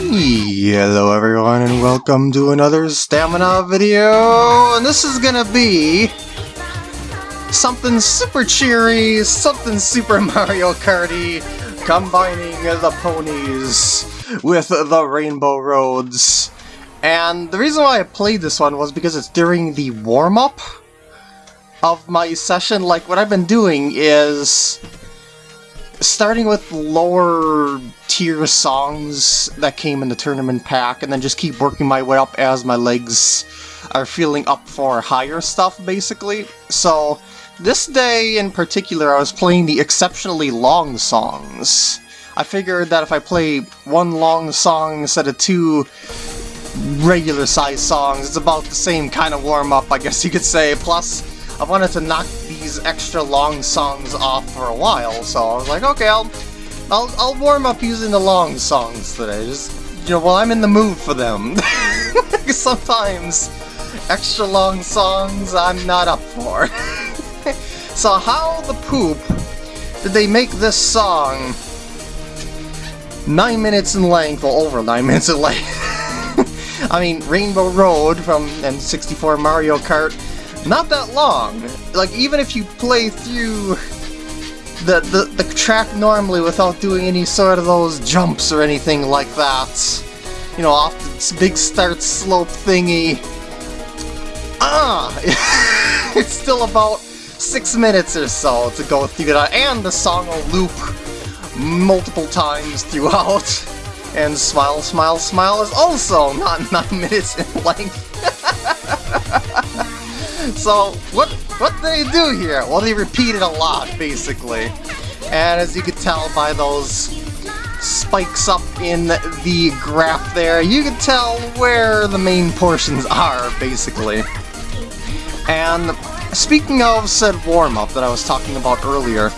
Hello everyone and welcome to another stamina video and this is gonna be something super cheery, something Super Mario Karty combining the ponies with the Rainbow Roads. And the reason why I played this one was because it's during the warm-up of my session. Like what I've been doing is starting with lower tier songs that came in the tournament pack and then just keep working my way up as my legs are feeling up for higher stuff basically. So this day in particular I was playing the exceptionally long songs. I figured that if I play one long song instead of two regular sized songs, it's about the same kind of warm up I guess you could say. Plus I wanted to knock these extra long songs off for a while, so I was like, okay, I'll, I'll, I'll warm up using the long songs today. Just, you know, while I'm in the mood for them. Sometimes extra long songs I'm not up for. so how the poop did they make this song 9 minutes in length, or over 9 minutes in length? I mean, Rainbow Road from N64 Mario Kart not that long. Like, even if you play through the, the, the track normally without doing any sort of those jumps or anything like that, you know, off this big start slope thingy, ah! it's still about six minutes or so to go through that, and the song will loop multiple times throughout. And Smile, Smile, Smile is also not 9 minutes in length. So, what what do they do here? Well, they repeat it a lot, basically. And as you can tell by those spikes up in the graph there, you can tell where the main portions are, basically. And speaking of said warm-up that I was talking about earlier,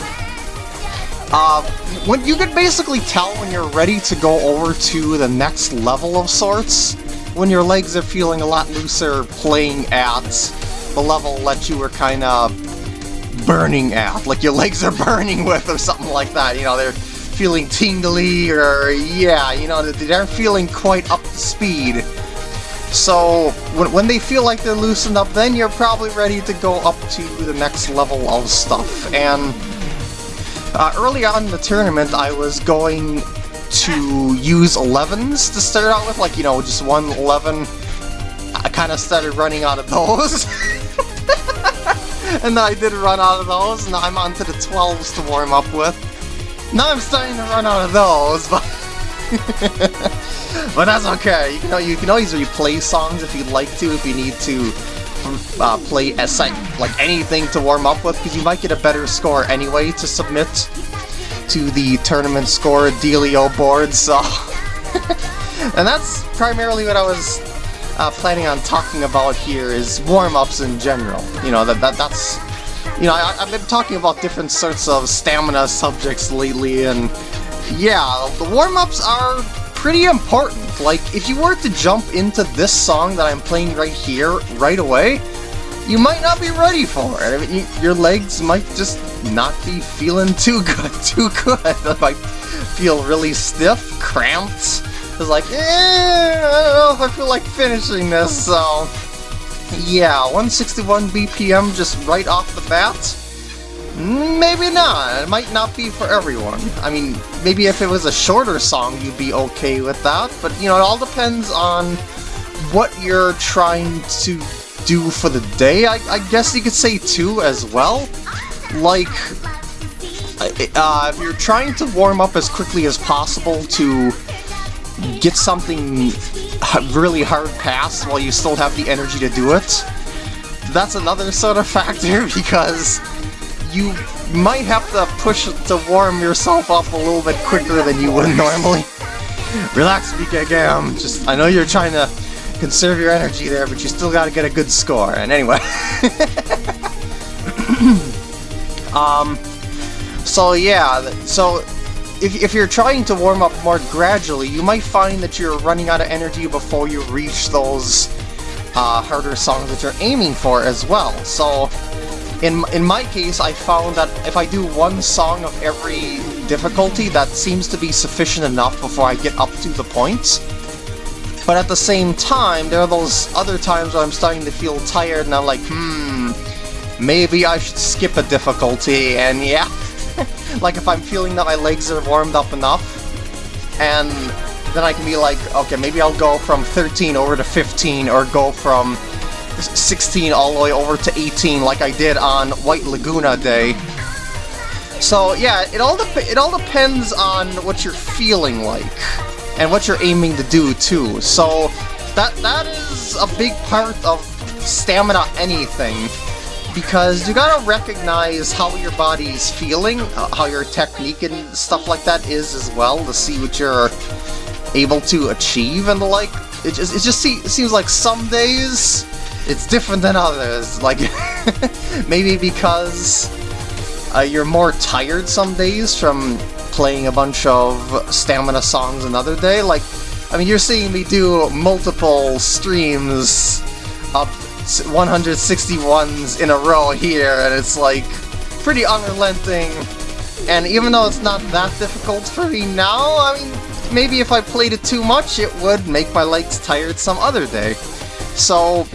uh, when you can basically tell when you're ready to go over to the next level of sorts, when your legs are feeling a lot looser playing at the level that you were kind of burning at, like your legs are burning with or something like that, you know, they're feeling tingly or, yeah, you know, they aren't feeling quite up to speed. So, when, when they feel like they're loosened up, then you're probably ready to go up to the next level of stuff. And uh, early on in the tournament, I was going to use 11s to start out with, like, you know, just one 11. I kind of started running out of those. and I did run out of those, and I'm onto the 12s to warm up with. Now I'm starting to run out of those, but... but that's okay. You can, you can always replay songs if you'd like to, if you need to uh, play as like anything to warm up with, because you might get a better score anyway to submit to the tournament score dealio board, so... and that's primarily what I was uh, planning on talking about here is warm-ups in general. You know, that, that that's... You know, I, I've been talking about different sorts of stamina subjects lately, and yeah, the warm-ups are pretty important. Like, if you were to jump into this song that I'm playing right here, right away, you might not be ready for it. I mean, you, your legs might just not be feeling too good, too good. They might feel really stiff, cramped, was like, eh, I don't know if I feel like finishing this, so... Yeah, 161 BPM just right off the bat? Maybe not. It might not be for everyone. I mean, maybe if it was a shorter song, you'd be okay with that, but, you know, it all depends on what you're trying to do for the day, I, I guess you could say, too, as well. Like, uh, if you're trying to warm up as quickly as possible to get something really hard past while you still have the energy to do it, that's another sort of factor because you might have to push to warm yourself up a little bit quicker than you would normally. Relax, BKGam. Just, I know you're trying to conserve your energy there, but you still gotta get a good score. And anyway. um, so yeah, so if, if you're trying to warm up more gradually, you might find that you're running out of energy before you reach those uh, harder songs that you're aiming for as well. So, in, in my case, I found that if I do one song of every difficulty that seems to be sufficient enough before I get up to the point. But at the same time, there are those other times where I'm starting to feel tired and I'm like, hmm, maybe I should skip a difficulty, and yeah. like if I'm feeling that my legs are warmed up enough, and then I can be like, okay, maybe I'll go from 13 over to 15, or go from 16 all the way over to 18 like I did on White Laguna Day. So yeah, it all it all depends on what you're feeling like and what you're aiming to do too. So that that is a big part of stamina anything because you gotta recognize how your body's feeling, uh, how your technique and stuff like that is as well to see what you're able to achieve and the like. It just it just see, it seems like some days it's different than others. Like maybe because uh, you're more tired some days from playing a bunch of stamina songs another day. Like, I mean, you're seeing me do multiple streams up 161s in a row here, and it's like pretty unrelenting. And even though it's not that difficult for me now, I mean, maybe if I played it too much, it would make my legs tired some other day. So,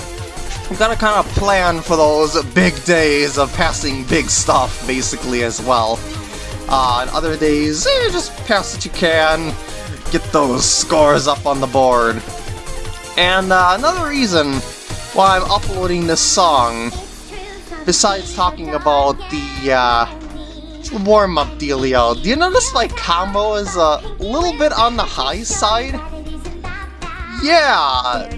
I've got to kind of plan for those big days of passing big stuff, basically, as well. Uh, on other days, eh, just pass what you can, get those scores up on the board. And uh, another reason why I'm uploading this song, besides talking about the uh, warm-up dealio, do you notice my combo is a little bit on the high side? Yeah,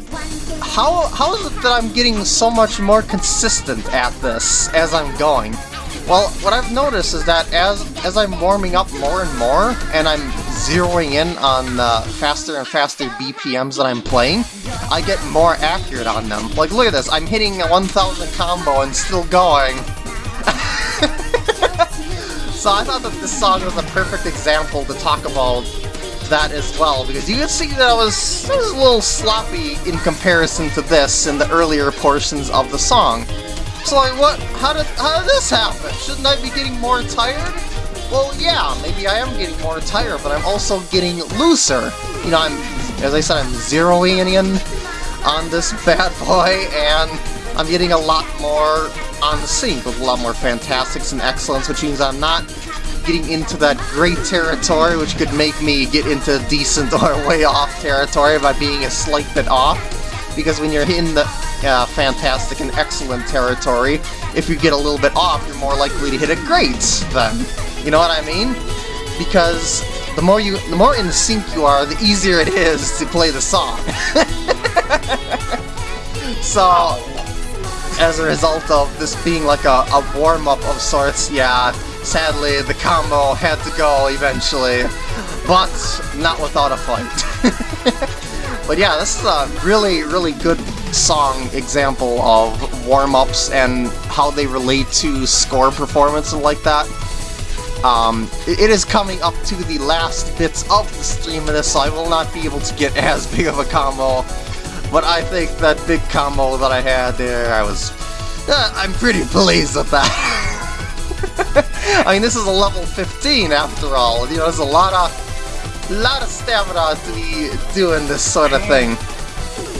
how, how is it that I'm getting so much more consistent at this as I'm going? Well, what I've noticed is that as as I'm warming up more and more, and I'm zeroing in on uh, faster and faster BPMs that I'm playing, I get more accurate on them. Like, look at this, I'm hitting a 1000 combo and still going. so I thought that this song was a perfect example to talk about that as well, because you can see that I was, I was a little sloppy in comparison to this in the earlier portions of the song. So like, what? How did how did this happen? Shouldn't I be getting more tired? Well, yeah, maybe I am getting more tired, but I'm also getting looser. You know, I'm, as I said, I'm zeroing in on this bad boy, and I'm getting a lot more on the sync with a lot more fantastics and excellents, which means I'm not getting into that great territory, which could make me get into decent or way off territory by being a slight bit off. Because when you're in the uh, fantastic and excellent territory, if you get a little bit off, you're more likely to hit a great then. You know what I mean? Because the more you, the more in sync you are, the easier it is to play the song. so, as a result of this being like a, a warm-up of sorts, yeah, sadly the combo had to go eventually, but not without a fight. but yeah, this is a really, really good song example of warm-ups and how they relate to score performance and like that. Um, it is coming up to the last bits of the stream of this, so I will not be able to get as big of a combo. But I think that big combo that I had there, I was... Uh, I'm pretty pleased with that. I mean, this is a level 15 after all. You know, there's a lot of, lot of stamina to be doing this sort of thing.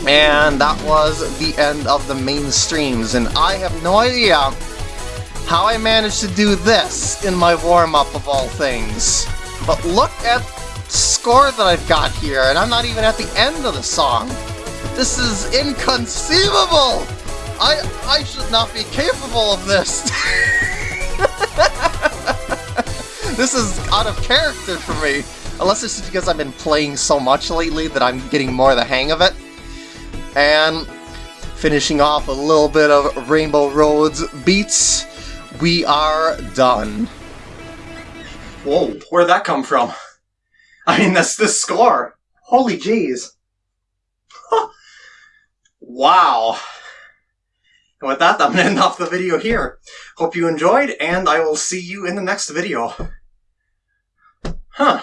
And that was the end of the main streams, and I have no idea how I managed to do this in my warm-up of all things. But look at the score that I've got here, and I'm not even at the end of the song. This is inconceivable! I, I should not be capable of this! this is out of character for me. Unless it's because I've been playing so much lately that I'm getting more of the hang of it. And finishing off a little bit of Rainbow Roads beats, we are done. Whoa, where'd that come from? I mean, that's the score. Holy jeez. wow. And with that, I'm going to end off the video here. Hope you enjoyed, and I will see you in the next video. Huh.